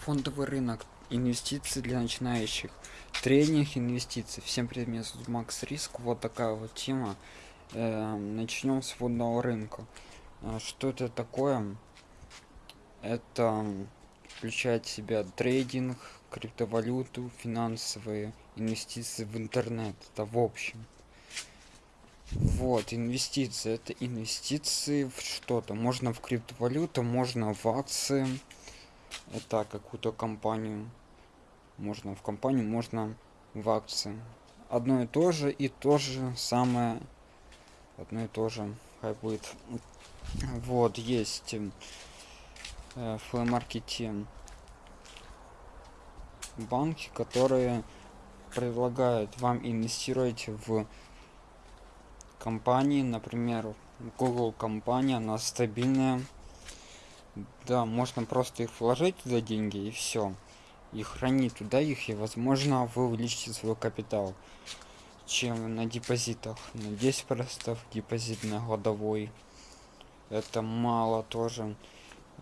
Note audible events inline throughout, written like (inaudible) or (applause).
фондовый рынок инвестиции для начинающих тренинг инвестиций всем привет меня макс риск. Вот такая вот тема. Э, начнем с фондового рынка. А, что это такое? Это включает в себя трейдинг криптовалюту финансовые инвестиции в интернет. Это в общем. Вот инвестиции это инвестиции в что-то. Можно в криптовалюту можно в акции это какую-то компанию. Можно в компанию можно в акции. Одно и то же и то же самое. Одно и то же. Хай будет. Вот есть э, в маркете банки которые предлагают вам инвестировать в компании. Например google компания она стабильная да можно просто их вложить туда деньги и все и хранить туда их и возможно вы увеличите свой капитал чем на депозитах. На 10 процентов депозит на годовой. Это мало тоже.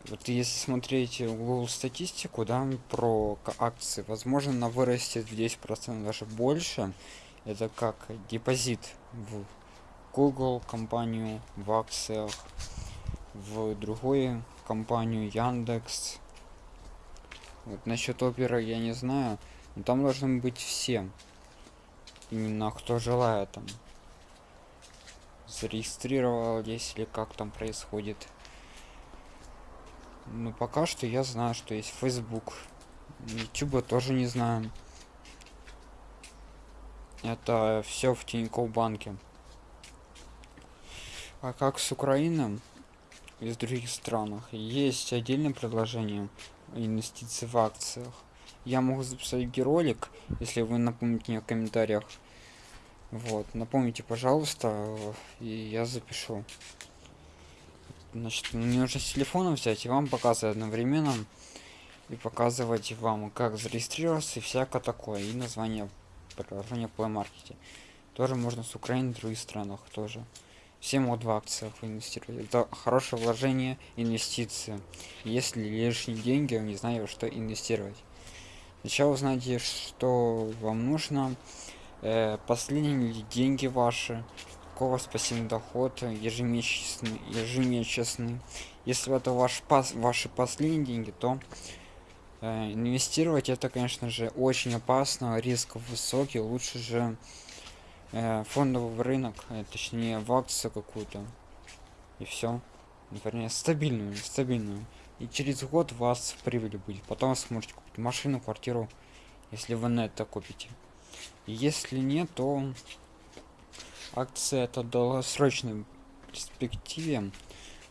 Вот если смотреть google статистику да про акции возможно на вырастет в 10 процентов даже больше. Это как депозит в google компанию в акциях в другой компанию яндекс. Вот насчет оперы я не знаю но там должны быть все. Именно кто желает там. Зарегистрировал если как там происходит. Ну пока что я знаю что есть facebook. Youtube тоже не знаю. Это все в тинькофф банке. А как с украиной из других странах. Есть отдельное предложение инвестиции в акциях. Я могу записать ролик если вы напомните мне в комментариях. Вот напомните пожалуйста и я запишу. Значит мне нужно с телефона взять и вам показывать одновременно и показывать вам как зарегистрироваться и всякое такое и название приложения Play Market тоже можно с Украины в других странах тоже все могут в акциях инвестировать это хорошее вложение инвестиции. Если лишние деньги не знаю что инвестировать. Сначала узнайте что вам нужно? Э, последние деньги ваши. Какой у вас пассивный доход ежемесячный ежемесячный. Если это ваш пас ваши последние деньги то э, инвестировать это конечно же очень опасно. Риск высокий лучше же э, фондовый рынок э, точнее в акцию какую-то. И все вернее стабильную стабильную и через год у вас прибыль будет потом вы сможете купить машину квартиру если вы на это купите и если нет то акция это долгосрочной перспективе.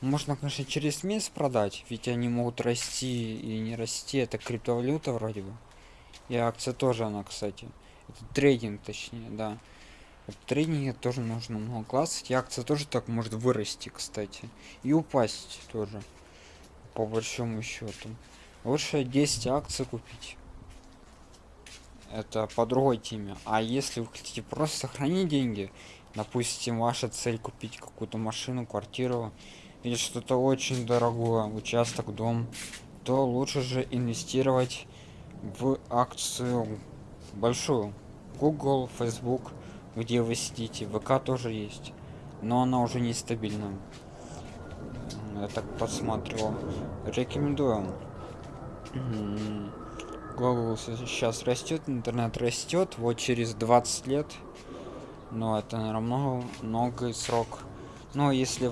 Можно конечно через месяц продать ведь они могут расти и не расти. Это криптовалюта вроде бы. И акция тоже она кстати. Это трейдинг точнее да трейдинге тоже нужно много. Классов и акция тоже так может вырасти кстати. И упасть тоже по большому счету. Лучше 10 акций купить. Это по другой теме. А если вы хотите просто сохранить деньги допустим ваша цель купить какую-то машину квартиру или что-то очень дорогое участок дом то лучше же инвестировать в акцию большую. Google facebook где вы сидите. Вк тоже есть но она уже нестабильна. Я так посмотрел рекомендую. Google сейчас растет интернет растет. Вот через 20 лет. Но это наверное много много срок. Но если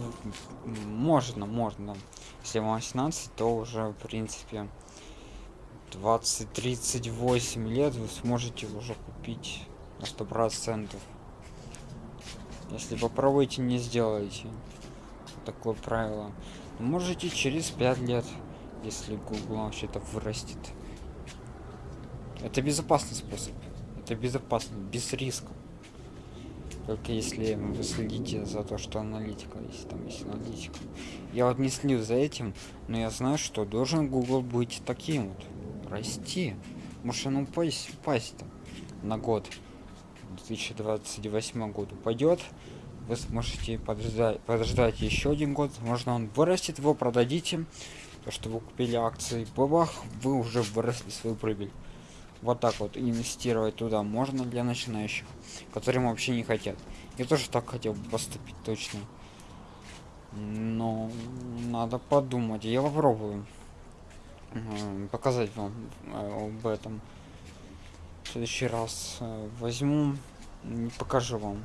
можно можно. Если вам 18 то уже в принципе 20 38 лет вы сможете уже купить на сто процентов если попробуйте не сделаете. Такое правило. Можете через 5 лет если google вообще-то вырастет. Это безопасный способ. Это безопасно без риска только если вы следите за то что аналитика если там есть аналитика. Я вот не слежу за этим но я знаю что должен google быть таким вот. Расти. Может он упасть упасть там на год 2028 году пойдет вы сможете подождать подождать еще один год. Можно он вырастет его продадите. То что вы купили акции бабах вы уже выросли свою прибыль. Вот так вот инвестировать туда можно для начинающих которым вообще не хотят. Я тоже так хотел поступить точно. Но надо подумать. Я попробую показать вам э, об этом следующий раз э, возьму покажу вам.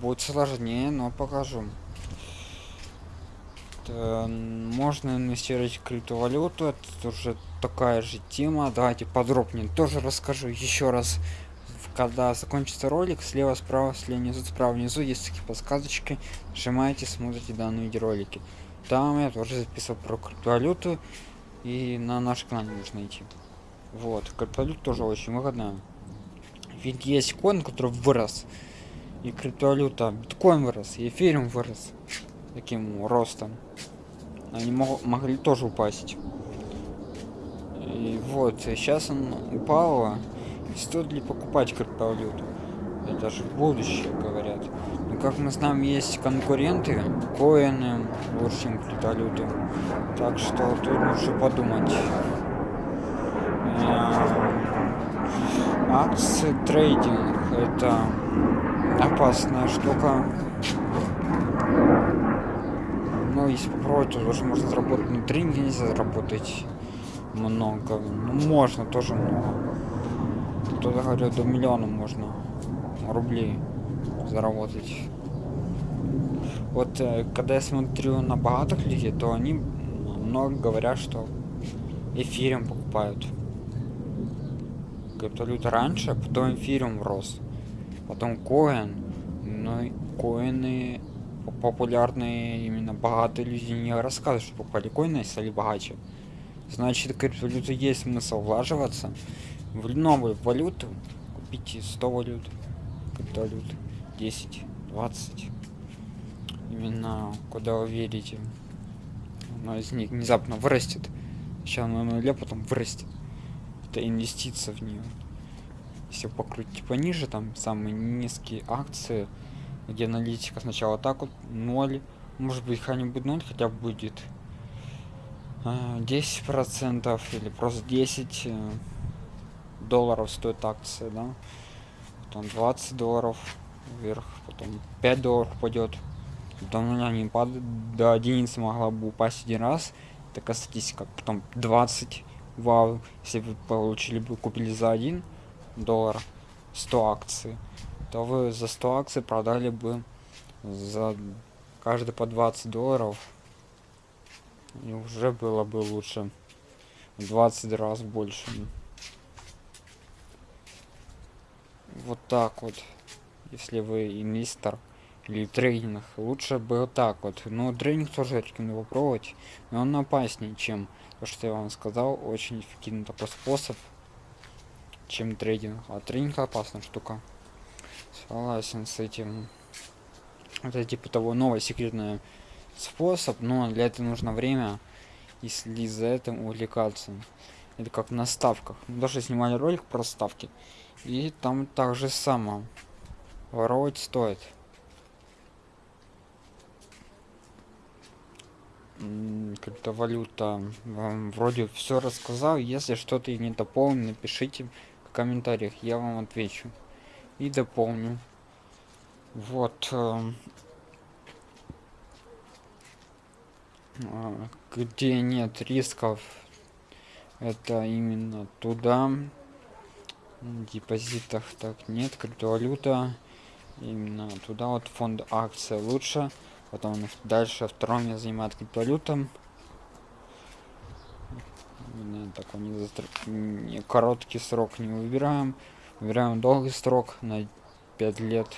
Будет сложнее но покажу. Можно инвестировать в криптовалюту это уже такая же тема. Давайте подробнее тоже расскажу еще раз. Когда закончится ролик слева справа слева внизу справа внизу есть такие подсказочки. Нажимаете смотрите данные видеоролики. Там я тоже записал про криптовалюту и на наш канал нужно идти вот криптовалюта тоже очень выгодная ведь есть коин который вырос и криптовалюта биткоин вырос и эфириум вырос таким ростом. Они мог, могли тоже упасть. И вот сейчас он упала стоит ли покупать криптовалюту? Это же будущее говорят. Но как мы знаем есть конкуренты коины лучше чем криптовалюту так что тут нужно подумать акции трейдинг это опасная штука. Но если попробовать то тоже можно заработать на тренинге нельзя заработать много. Ну можно тоже много кто-то говорит до миллиона можно рублей заработать. Вот э, когда я смотрю на богатых людей то они много говорят что эфирем покупают криптовалюта раньше, потом эфириум рос, потом коин, но ну коины популярные именно богатые люди не рассказывают, что покупали коины стали богаче. Значит, криптовалюту есть смысл влаживаться в новую валюту, купите 100 валют, криптовалют, 10, 20, именно куда вы верите. Но из них внезапно вырастет. Сейчас на нуле, потом вырастет это инвестиция в нее если покрутить пониже там самые низкие акции где аналитика сначала так вот 0 может быть хотя-нибудь 0 хотя бы будет. 10 а, процентов или просто 10 э, долларов стоит акция да. Потом 20 долларов вверх потом 5 долларов пойдет потом она не падает до единицы могла бы упасть один раз. Такая статистика потом 20 вау если вы получили бы купили за 1 доллар 100 акций то вы за 100 акций продали бы за каждый по 20 долларов и уже было бы лучше 20 раз больше. Вот так вот если вы инвестор или трейдинг лучше бы так вот. Но трейдинг тоже рекомендую попробовать но он опаснее чем то что я вам сказал очень эффективный такой способ чем трейдинг. А трейдинг опасная штука. Согласен с этим. Это типа того новый секретный способ но для этого нужно время если за этим увлекаться. Это как на ставках. Мы даже снимали ролик про ставки и там также само. Воровать стоит криптовалюта вам вроде все рассказал. Если что-то не дополню напишите в комментариях я вам отвечу и дополню. Вот э, а, где нет рисков это именно туда. Депозитах так нет криптовалюта именно туда. Вот фонд акция лучше потом дальше втором я занимаюсь криптовалютом такой не, не короткий срок не выбираем. Выбираем долгий срок на 5 лет.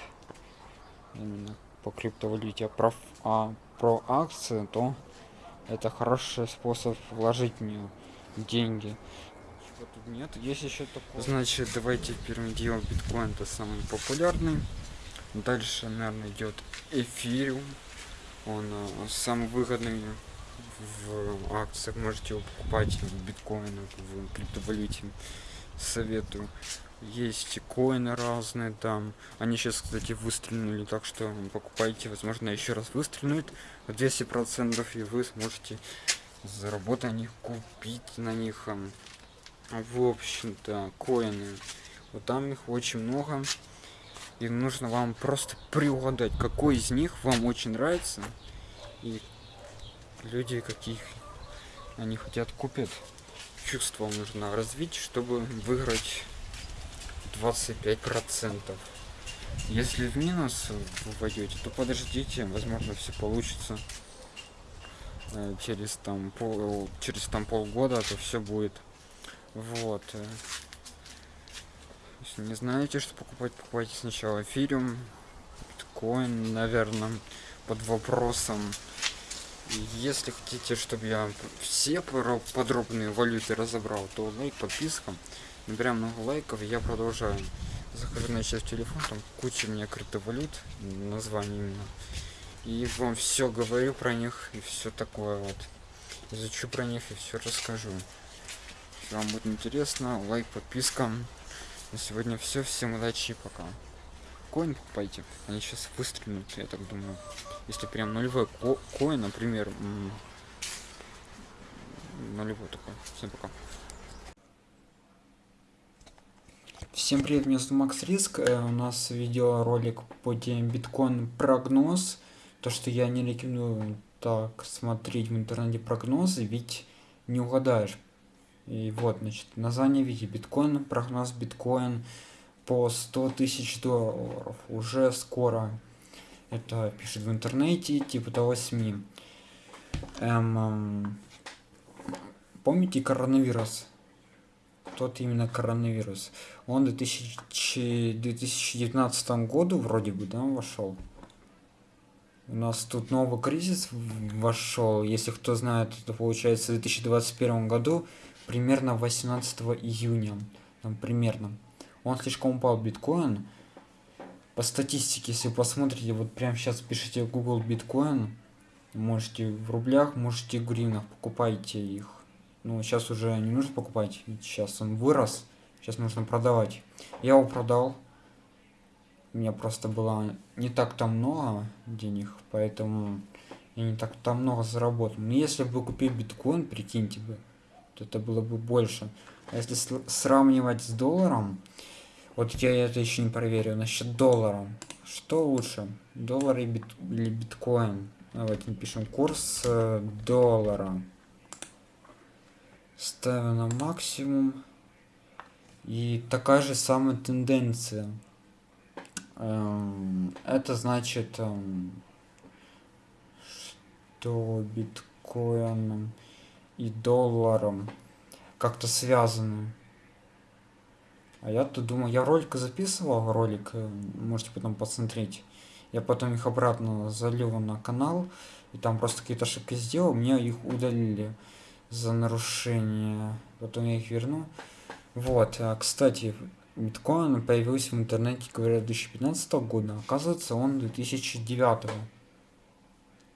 Именно по криптовалюте. Про а про акции то это хороший способ вложить в нее деньги. Нет? Есть еще такое. Значит давайте первым делом биткоин это самый популярный. Дальше наверное идет эфириум он э, самый выгодный в акциях. Можете его покупать в биткоинах в криптовалюте. Советую. Есть коины разные там. Они сейчас кстати выстрелили так что покупайте. Возможно еще раз выстрелит 200 процентов и вы сможете заработать них, купить на них, в общем-то, коины. Вот там их очень много. И нужно вам просто приугадать, какой из них вам очень нравится. И люди, каких они хотят купить. Чувство нужно развить, чтобы выиграть 25%. Если в минус вы войдете, то подождите, возможно все получится. Э, через там пол, через там полгода, то все будет. Вот. Если не знаете, что покупать, покупайте сначала эфириум, биткоин, наверное, под вопросом. Если хотите, чтобы я все подробные валюты разобрал, то лайк, подписка. Набираем много лайков, я продолжаю. Захожу на сейчас телефон, там куча у меня криптовалют, название именно. И вам все говорю про них и все такое вот. Изучу про них и все расскажу. Если вам будет интересно, лайк, подписка. На сегодня все. Всем удачи пока. Коин покупайте. Они сейчас выстрелят, я так думаю. Если прям нулевой ко коин, например, нулевой такой. Всем пока. Всем привет, меня зовут Макс Риск. Э, у нас видеоролик по теме биткоин прогноз. То, что я не рекомендую так смотреть в интернете прогнозы, ведь не угадаешь. И вот, значит, название видите, биткоин, прогноз биткоин по 100 тысяч долларов. Уже скоро это пишет в интернете, типа того СМИ. Эм, эм, помните коронавирус? Тот именно коронавирус. Он в 2000, 2019 году вроде бы, да, вошел. У нас тут новый кризис вошел. Если кто знает, это получается в 2021 году примерно 18 июня. Там примерно. Он слишком упал биткоин. По статистике, если посмотрите, вот прямо сейчас пишите Google биткоин. Можете в рублях, можете в гривнах, покупайте их. Ну, сейчас уже не нужно покупать, сейчас он вырос. Сейчас нужно продавать. Я его продал. У меня просто было не так там много денег, поэтому я не так там много заработал. Но если бы купил биткоин, прикиньте бы, то это было бы больше. А если сравнивать с долларом, вот я это еще не проверил, насчет доллара. Что лучше, доллар и бит, или биткоин? Давайте напишем курс э, доллара. Ставим на максимум. И такая же самая тенденция. Эм, это значит, эм, что биткоином и долларом как-то связаны. А я-то думаю, я ролик записывал, ролик, э, можете потом посмотреть. Я потом их обратно залил на канал, и там просто какие-то ошибки сделал, мне их удалили за нарушение. Потом я их верну. Вот, а, кстати, биткоин появился в интернете, говорят, 2015 года. Оказывается, он 2009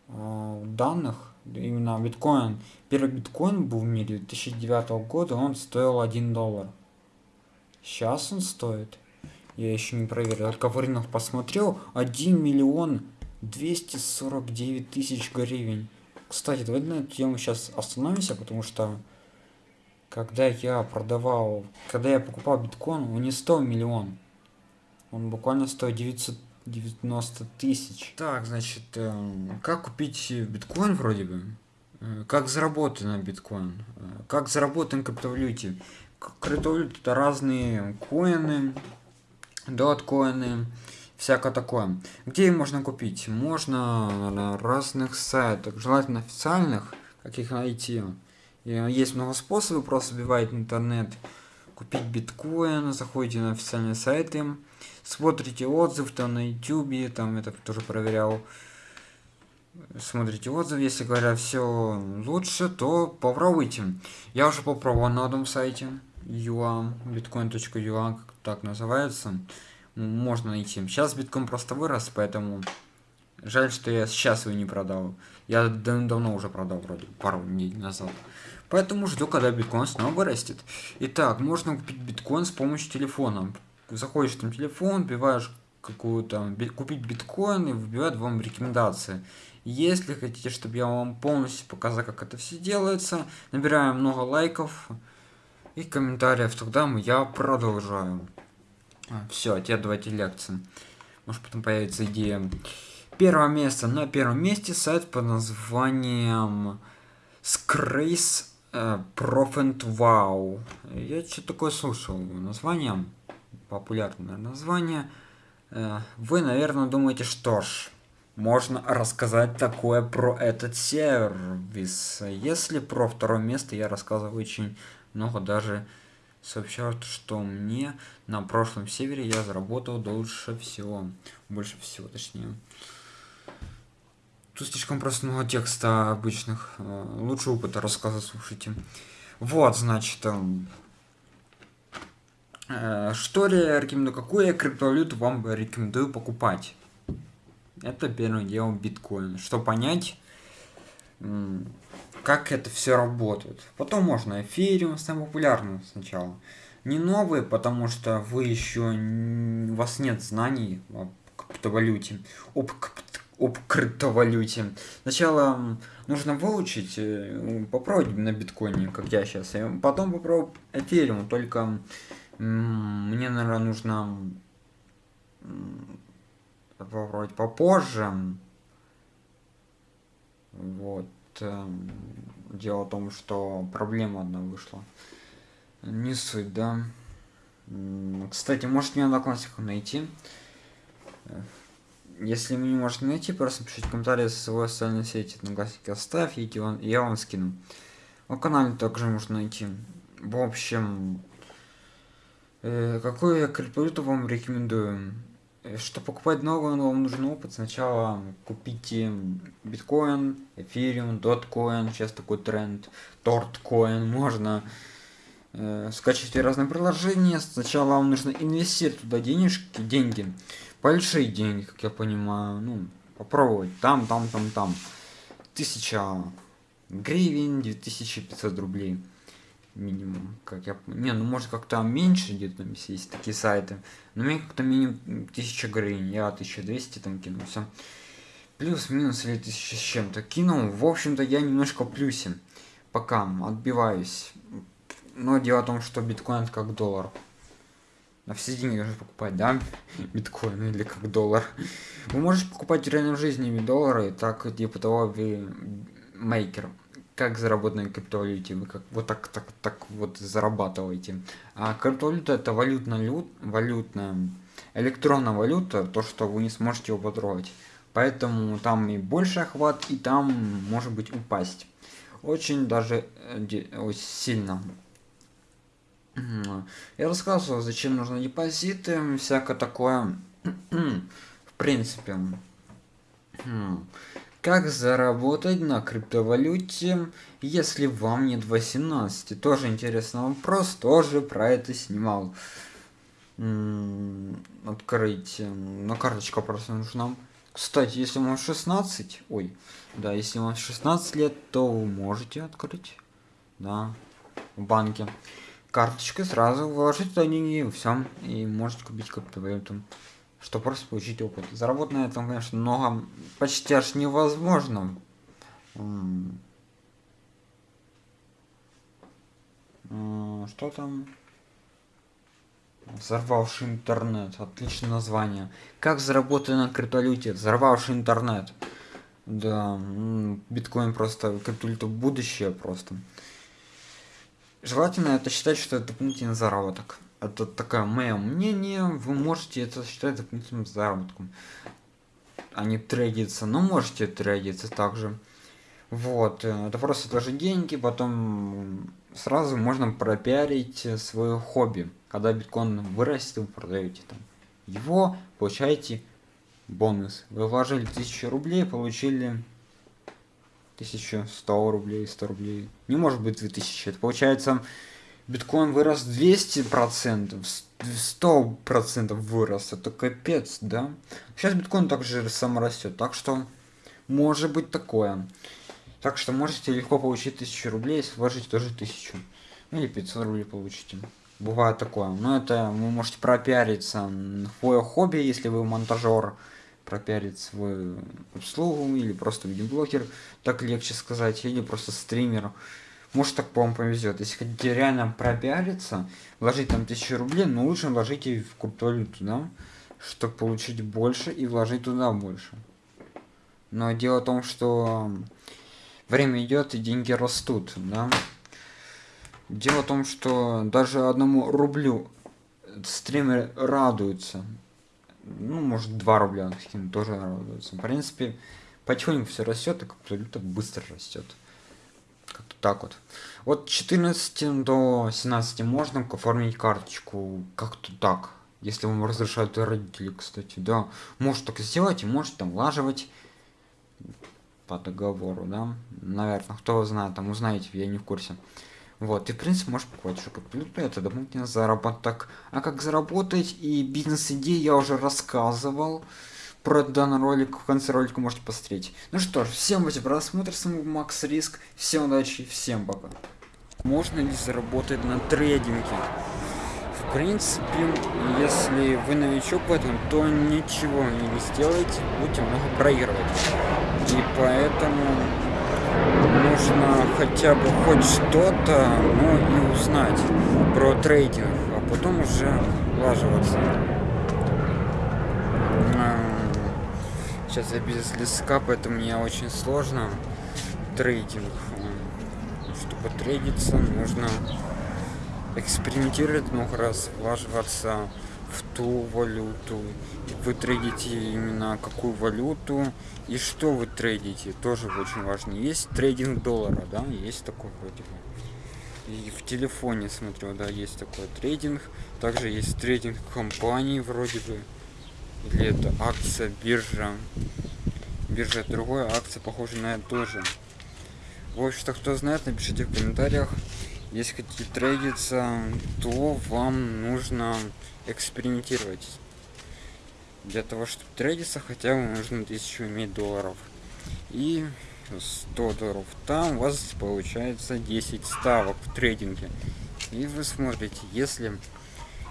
а, данных именно биткоин, первый биткоин был в мире 2009 года, он стоил 1 доллар. Сейчас он стоит, я еще не проверил, только рынок посмотрел, 1 миллион 249 тысяч гривен. Кстати, давайте на эту тему сейчас остановимся, потому что когда я продавал, когда я покупал биткоин, он не стоил миллион. Он буквально стоит 900 90 тысяч. Так, значит, э, как купить биткоин вроде бы? Э, как заработать на биткоин? Э, как заработать на криптовалюте? Криптовалюта это разные коины, доткоины, всякое такое. Где их можно купить? Можно на разных сайтах, желательно официальных, как их найти. И есть много способов, просто вбивать интернет, купить биткоин, заходите на официальные сайты, смотрите отзыв там на ютубе там это тоже проверял. Смотрите отзыв если говорят все лучше то попробуйте. Я уже попробовал на одном сайте юа bitcoin.ua так называется. Можно найти. Сейчас биткоин просто вырос поэтому жаль что я сейчас его не продал. Я давно уже продал вроде пару недель назад поэтому жду когда биткоин снова вырастет итак можно купить биткоин с помощью телефона заходишь там телефон, вбиваешь какую-то купить биткоин и выбивает вам рекомендации. Если хотите, чтобы я вам полностью показал, как это все делается, набираем много лайков и комментариев, тогда я продолжаю. А, все, теперь давайте лекции. Может потом появится идея. Первое место. На первом месте сайт под названием Scrace uh, Profit Wow. Я что такое слушал. Название, популярное название. Uh, вы, наверное, думаете, что ж, можно рассказать такое про этот сервис. Если про второе место я рассказываю очень много, даже сообщают, что мне на прошлом севере я заработал дольше всего. Больше всего, точнее. Тут слишком просто много текста обычных. Э, лучше опыта рассказа слушайте. Вот, значит, эм, э, что я рекомендую, какую криптовалюту вам рекомендую покупать? Это первое дело биткоин. Что понять, как это все работает. Потом можно эфириум, самый популярный сначала. Не новые, потому что вы еще у вас нет знаний о криптовалюте, об, об криптовалюте. Сначала нужно выучить, э, попробовать на биткоине, как я сейчас, и потом попробовать эфириум, только мне, наверное, нужно попробовать попозже. Вот. Эм, дело в том, что проблема одна вышла. Не суть, да. Кстати, может мне одноклассников найти. Если вы не можете найти, просто пишите комментарии со своей социальной сети. Одноклассники оставь, и я вам скину. На канале также можно найти. В общем, э, какую я криптовалюту вам рекомендую? Э, Чтобы покупать новую, вам нужен опыт. Сначала купите биткоин, эфириум, доткоин, сейчас такой тренд, торткоин, можно э, скачивать разные приложения. Сначала вам нужно инвестировать туда денежки, деньги, большие деньги, как я понимаю, ну, попробовать, там, там, там, там. Тысяча гривен, 2500 рублей минимум, как я... Не, ну может как-то меньше где-то там есть такие сайты. Но мне как-то минимум 1000 гривен, я 1200 там кинул, все. Плюс-минус или 1000 с чем-то кинул. В общем-то я немножко плюсе. Пока отбиваюсь. Но дело в том, что биткоин как доллар. На все деньги нужно покупать, да? (laughs) Биткоин или как доллар. Вы можете покупать в реальной жизни доллары, так типа того вы мейкер как заработать на криптовалюте, вы как вот так, так, так вот зарабатываете. А криптовалюта это валютная, валютная, электронная валюта, то, что вы не сможете его потрогать. Поэтому там и больше охват, и там может быть упасть. Очень даже э, сильно. Я рассказывал, зачем нужны депозиты, всякое такое. В принципе. Как заработать на криптовалюте, если вам нет 18? Тоже интересный вопрос, тоже про это снимал. открыть. На карточка просто нужна. Кстати, если вам 16, ой, да, если вам 16 лет, то вы можете открыть, да, в банке. Карточкой сразу вложить туда деньги, все, и можете купить криптовалюту что просто получить опыт. Заработать на этом, конечно, много, почти аж невозможно. Что там? Взорвавший интернет. Отличное название. Как заработать на криптовалюте? Взорвавший интернет. Да, биткоин просто криптовалюта будущее просто. Желательно это считать, что это дополнительный заработок это такое мое мнение, вы можете это считать дополнительным заработком. А не трейдиться, но можете трейдиться также. Вот, э, это просто тоже деньги, потом сразу можно пропиарить свое хобби. Когда биткоин вырастет, вы продаете там его, получаете бонус. Вы вложили 1000 рублей, получили 1100 рублей, 100 рублей. Не может быть 2000, это получается биткоин вырос 200 процентов 100 процентов вырос. Это капец да? Сейчас биткоин также сам растет так что может быть такое. Так что можете легко получить 1000 рублей если вложить тоже 1000 ну или 500 рублей получите бывает такое. Но это вы можете пропиариться в хобби, если вы монтажер, пропиарить свою услугу или просто видеоблогер, так легче сказать, или просто стример. Может так вам повезет. Если хотите реально пропиариться, вложить там тысячу рублей, но лучше вложите в криптовалюту, да, чтобы получить больше и вложить туда больше. Но дело в том, что время идет и деньги растут, да. Дело в том, что даже одному рублю стримеры радуются. Ну, может, 2 рубля скинут, тоже радуются. В принципе, потихоньку все растет, и как-то быстро растет. Как-то так вот. Вот 14 до 17 можно оформить карточку как-то так. Если вам разрешают родители, кстати, да. Может так сделать, и может там влаживать по договору, да. Наверное, кто знает, там узнаете, я не в курсе. Вот, и в принципе можешь покупать еще криптовалюту, это дополнительный заработок. А как заработать и бизнес-идеи я уже рассказывал. Про данный ролик в конце ролика можете посмотреть. Ну что ж, всем удачи просмотр, с вами Макс Риск, всем удачи, всем пока. Можно ли заработать на трейдинге? В принципе, если вы новичок в этом, то ничего не сделаете, будете много проигрывать. И поэтому нужно хотя бы хоть что-то, ну и узнать про трейдинг, а потом уже влаживаться. Сейчас я без леска, поэтому мне очень сложно трейдинг. Чтобы трейдиться, нужно экспериментировать много раз, влаживаться в ту валюту. Вы трейдите именно какую валюту и что вы трейдите, тоже очень важно. Есть трейдинг доллара, да, есть такой вроде бы. И в телефоне смотрю, да, есть такой трейдинг. Также есть трейдинг компании вроде бы. Или это акция, биржа. Биржа другая, акция похожа на это тоже. В общем-то, кто знает, напишите в комментариях. Если хотите трейдиться, то вам нужно экспериментировать. Для того, чтобы трейдиться, хотя бы нужно 1000 иметь долларов. И 100 долларов там у вас получается 10 ставок в трейдинге. И вы смотрите, если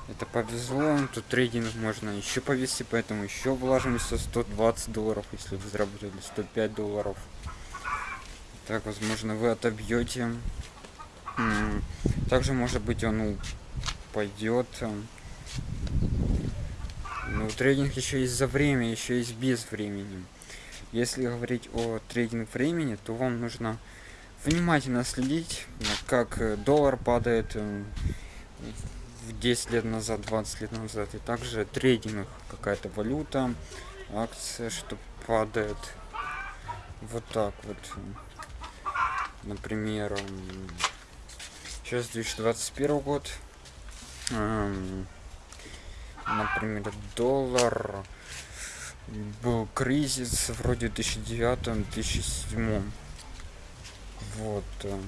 это повезло, то трейдинг можно еще повести, поэтому еще вложимся 120 долларов, если вы заработали 105 долларов. Так, возможно, вы отобьете. Также, может быть, он пойдет. Ну, трейдинг еще есть за время, еще есть без времени. Если говорить о трейдинг времени, то вам нужно внимательно следить, как э, доллар падает э, в 10 лет назад, 20 лет назад. И также трейдинг, какая-то валюта, акция, что падает. Вот так вот. Например, сейчас 2021 год. Например, доллар. Был кризис вроде 2009-2007 вот э,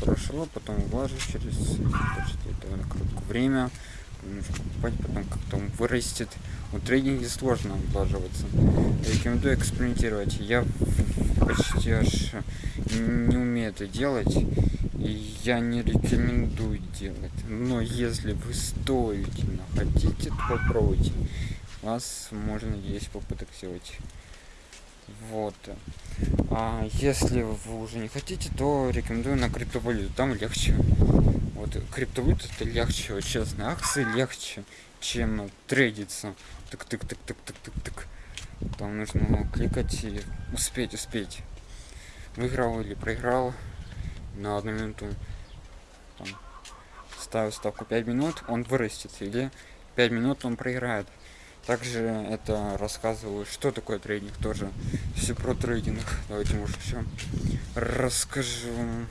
прошло потом влажу через довольно короткое время потом как-то он вырастет. У трейдинге сложно влаживаться рекомендую экспериментировать. Я почти аж не умею это делать и я не рекомендую делать. Но если вы стоите хотите то попробуйте. Вас можно есть попыток сделать вот. А если вы уже не хотите то рекомендую на криптовалюту. Там легче вот криптовалюта это легче вот честно акции легче чем трейдиться так так так так так так так там нужно кликать и успеть успеть выиграл или проиграл на одну минуту там, ставил ставку 5 минут он вырастет или 5 минут он проиграет также это рассказываю, что такое трейдинг тоже. Все про трейдинг. Давайте, может, все расскажу.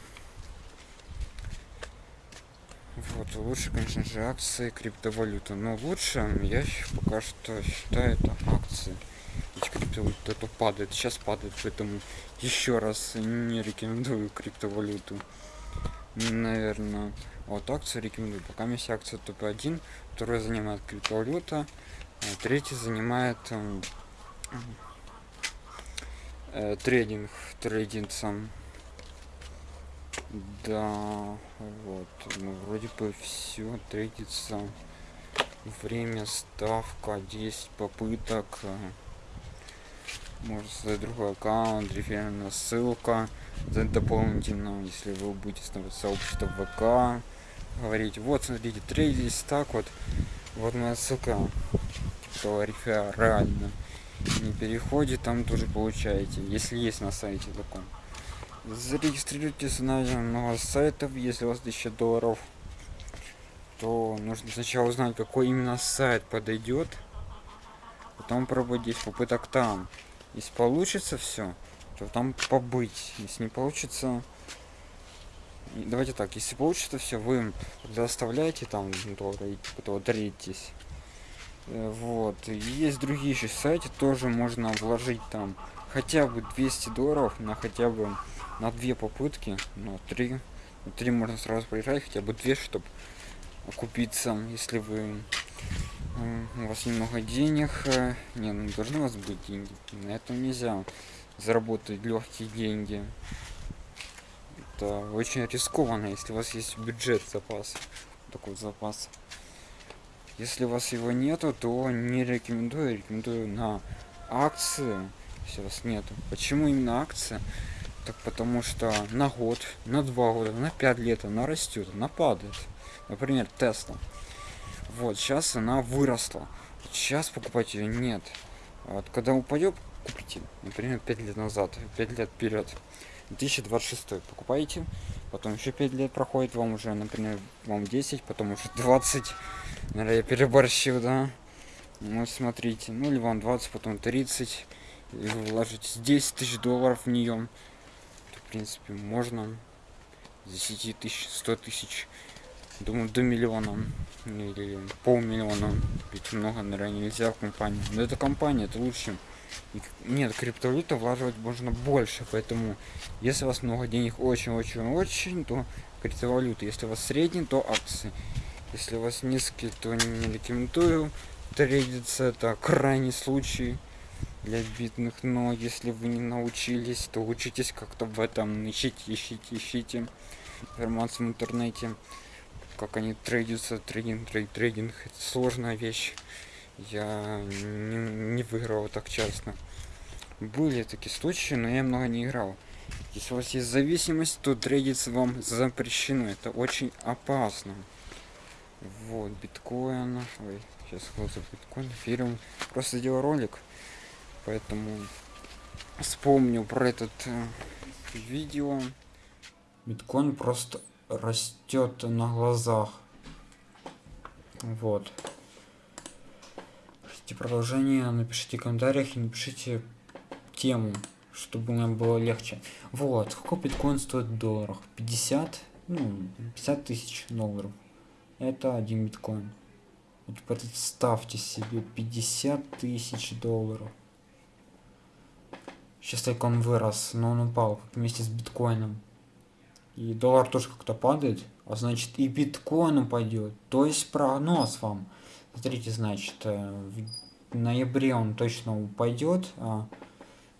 Вот, лучше, конечно же, акции, криптовалюта. Но лучше я пока что считаю это акции. Ведь криптовалюта то падает, сейчас падает, поэтому еще раз не рекомендую криптовалюту. Наверное, вот акции рекомендую. Пока есть акция топ-1, которая занимает криптовалюта, а третий занимает э, трейдинг, трейдинг сам. Да, вот, ну, вроде бы все трейдится. Время, ставка, 10 попыток. Можно создать другой аккаунт, реферальная ссылка. Это дополнительно, если вы будете ставить сообщество ВК, говорить, вот, смотрите, трейдись так вот. Вот моя ссылка, типа реферально. Не переходит, там тоже получаете, если есть на сайте таком зарегистрируйтесь на много сайтов если у вас 1000 долларов то нужно сначала узнать какой именно сайт подойдет потом пробовать попыток там. Если получится все то там побыть. Если не получится давайте так если получится все вы тогда оставляете там доллары и потом даритесь э, вот. Есть другие еще сайты тоже можно вложить там хотя бы 200 долларов на хотя бы на две попытки, ну, три. Три можно сразу проезжать, хотя бы две, чтобы окупиться, если вы у вас немного денег. Не, ну должны у вас быть деньги. На этом нельзя заработать легкие деньги. Это очень рискованно, если у вас есть бюджет запас. Такой запас. Если у вас его нету, то не рекомендую. Рекомендую на акции. Если у вас нету. Почему именно акция? Так потому что на год, на два года, на пять лет она растет, она падает. Например, Тесла. Вот, сейчас она выросла. Сейчас покупать ее нет. Вот, когда упадет, купите. Например, 5 лет назад, 5 лет вперед. 2026 покупаете, потом еще 5 лет проходит, вам уже, например, вам 10, потом уже 20. Наверное, я переборщил, да? Ну, смотрите, ну или вам 20, потом 30. И вы вложите 10 тысяч долларов в нее принципе, можно. 10 тысяч, 100 тысяч. Думаю, до миллиона или полмиллиона. Ведь много, наверное, нельзя в компанию. Но это компания, это лучше. Нет, криптовалюта влаживать можно больше, поэтому если у вас много денег очень-очень-очень, то криптовалюта. Если у вас средний, то акции. Если у вас низкий, то не рекомендую трейдиться, это крайний случай для бедных, но если вы не научились, то учитесь как-то в этом, ищите, ищите, ищите информацию в интернете, как они трейдятся, трейдинг, трейд, трейдинг, это сложная вещь, я не, не выиграл так часто. Были такие случаи, но я много не играл. Если у вас есть зависимость, то трейдиться вам запрещено, это очень опасно. Вот, биткоин, ой, сейчас за биткоин, фирм, просто сделал ролик, поэтому вспомню про этот э, видео. Биткоин просто растет на глазах. Вот. Хотите продолжение напишите в комментариях и напишите тему чтобы нам было легче. Вот. Сколько биткоин стоит в долларах? 50 ну 50 тысяч долларов. Это один биткоин. Вот представьте себе 50 тысяч долларов Сейчас только он вырос, но он упал вместе с биткоином. И доллар тоже как-то падает, а значит и биткоин упадет. То есть прогноз вам. Смотрите, значит, э, в ноябре он точно упадет, а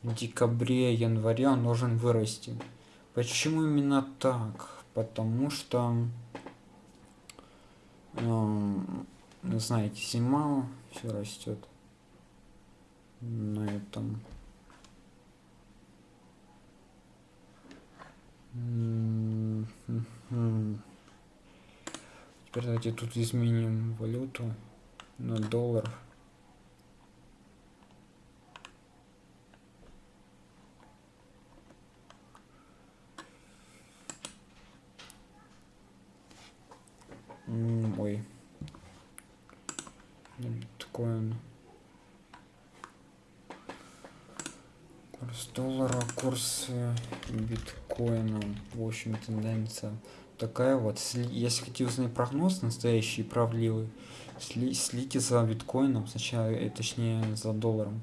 в декабре, январе он должен вырасти. Почему именно так? Потому что, э, знаете, зима, все растет на этом Теперь давайте тут изменим валюту на доллар. Ой. Биткоин. Курс доллара, курс биткоина. В общем, тенденция такая вот. Если хотите узнать прогноз настоящий, правдивый, сли, слите за биткоином, сначала, э, точнее за долларом.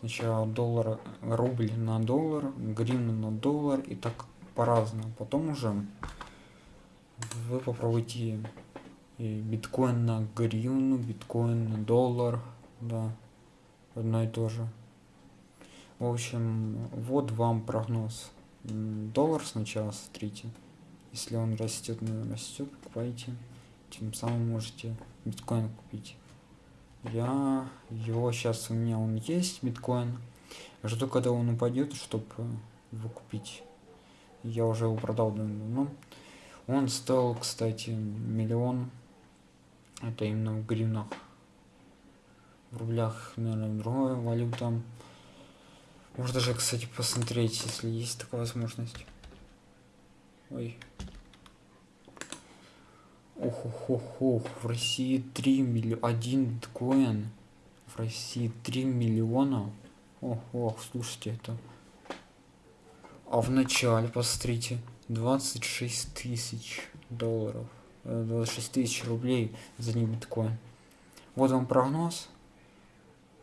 Сначала доллар, рубль на доллар, гривна на доллар и так по-разному. Потом уже вы попробуйте биткоин на гривну, биткоин на доллар, да, одно и то же. В общем, вот вам прогноз. Доллар сначала смотрите. Если он растет, ну, растет, покупайте. Тем самым можете биткоин купить. Я его сейчас у меня он есть, биткоин. Жду, когда он упадет, чтобы его купить. Я уже его продал давно. Он стоил, кстати, миллион. Это именно в гривнах. В рублях, наверное, другая валюта. Можно даже, кстати, посмотреть, если есть такая возможность. Ой. Ох, ох, ох, ох. В России 3 миллиона. Один биткоин. В России 3 миллиона. Ох, ох, слушайте это. А в начале, посмотрите, 26 тысяч долларов. 26 э, тысяч рублей за один биткоин. Вот вам прогноз.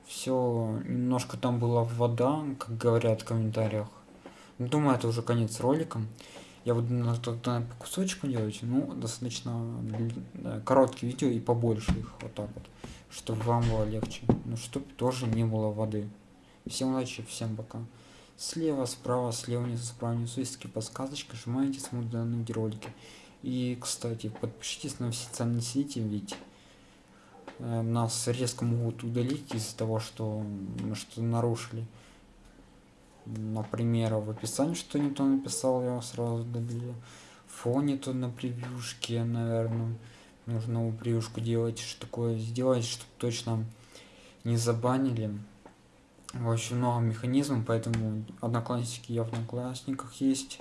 Все, немножко там была вода, как говорят в комментариях. Думаю, это уже конец ролика. Я буду на тогда по кусочку делать, ну, достаточно короткие видео и побольше их, вот так вот, чтобы вам было легче. Ну, чтобы тоже не было воды. Всем удачи, всем пока. Слева, справа, слева, внизу, справа, внизу есть такие подсказочки, нажимаете, смотрите данные ролики. И, кстати, подпишитесь на все социальные сети, ведь нас резко могут удалить из-за того, что мы что нарушили например, в описании что не то написал, я сразу удалил. Фоне то на превьюшке, наверное, нужно новую превьюшку делать, что такое сделать, чтобы точно не забанили. Очень много механизмов, поэтому одноклассники я в одноклассниках есть.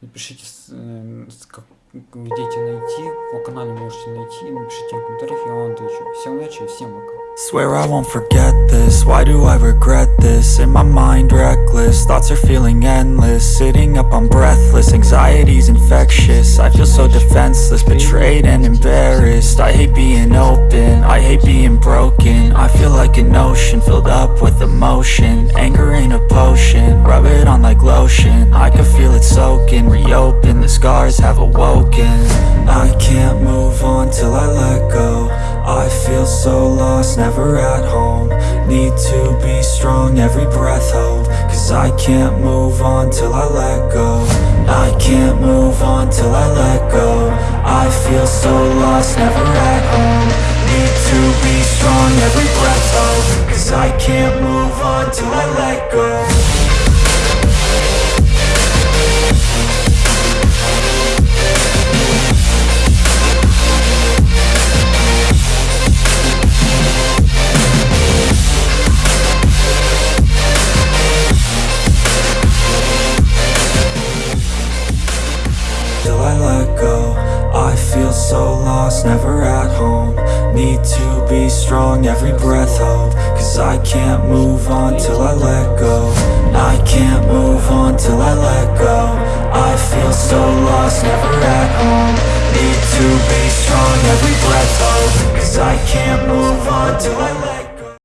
Напишите, э, как где найти, по канале можете найти, напишите в комментариях, я вам отвечу. Всем удачи, всем пока. Swear I won't forget this, why do I regret this? In my mind reckless, thoughts are feeling endless Sitting up I'm breathless, anxiety's infectious I feel so defenseless, betrayed and embarrassed I hate being open, I hate being broken I feel like an ocean, filled up with emotion Anger ain't a potion, rub it on like lotion I can feel it soaking, reopen, the scars have awoken I can't move on till I let go. I feel so lost, never at home. Need to be strong, every breath hold. Cause I can't move on till I let go. I can't move on till I let go. I feel so lost, never at home. Need to be strong, every breath hold. Cause I can't move on till I let go never at home. Need to be strong, every breath hold Cause I can't move on till I let go. I can't move on till I let go. I feel so lost, never at home. Need to be strong, every breath hold Cause I can't move on till I let go